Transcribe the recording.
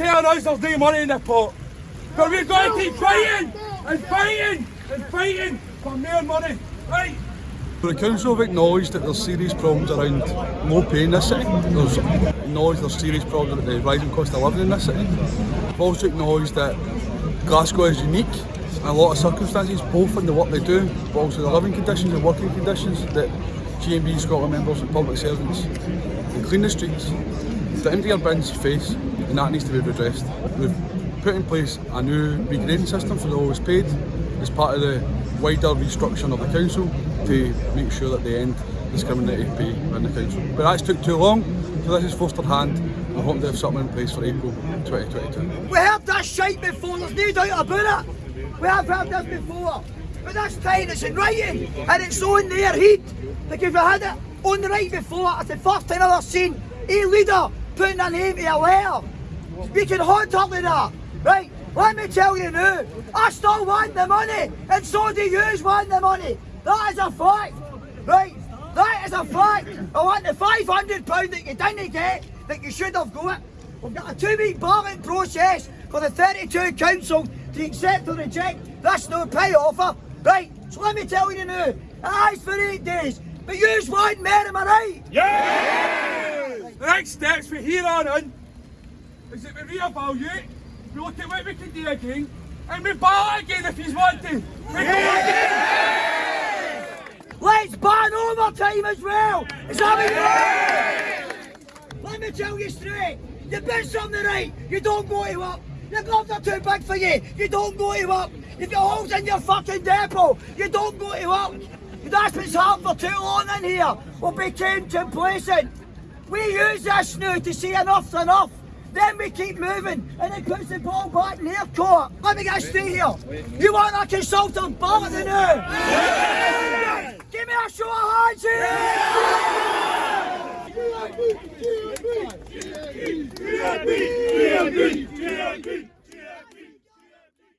telling us there's no money in the pot. But we've got to keep fighting and fighting and fighting for more money, right? The council have acknowledged that there's serious problems around low pay in this city. There's acknowledged there's serious problems with the rising cost of living in this city. We've also acknowledged that Glasgow is unique in a lot of circumstances, both in the work they do, but also the living conditions and working conditions that GMB Scotland members and public servants they clean the streets, the empty our bins face, and that needs to be redressed. We've put in place a new regrading system for the lowest paid as part of the wider restructuring of the council to make sure that they end discriminatory pay in the council. But that's took too long, so this is Foster hand. We're hoping to have something in place for April 2022. We heard that shite before, there's no doubt about it. We have heard this before. But this time it's in writing and it's on their heat. If we had it on the right before, it's the first time I've ever seen a leader putting a name to a letter. Speaking hot-heartedly that. Right, let me tell you now, I still want the money and so do you want the money. That is a fact. Right, that is a fact. I want the £500 that you didn't get that you should have got. We've got a two-week ballot process for the 32 council to accept or reject this no pay offer. Right, so let me tell you now, is for eight days, but you want more, am I right? Yeah! The next steps from here on in is that we reevaluate, we look at what we can do again, and we ballot again if he's want to. We go again! Let's ban overtime as well! Is that what? Let me tell you straight, you been something right, you don't go to work. Your gloves are too big for you, you don't go to work. If your holes in your fucking depot, you don't go to work. That's been hard for too long in here. We became complacent. We use this now to see enough's enough. Then we keep moving and it puts the ball back in their court. Let me get straight here. You want a consultant ballot now? Give me a show of hands here!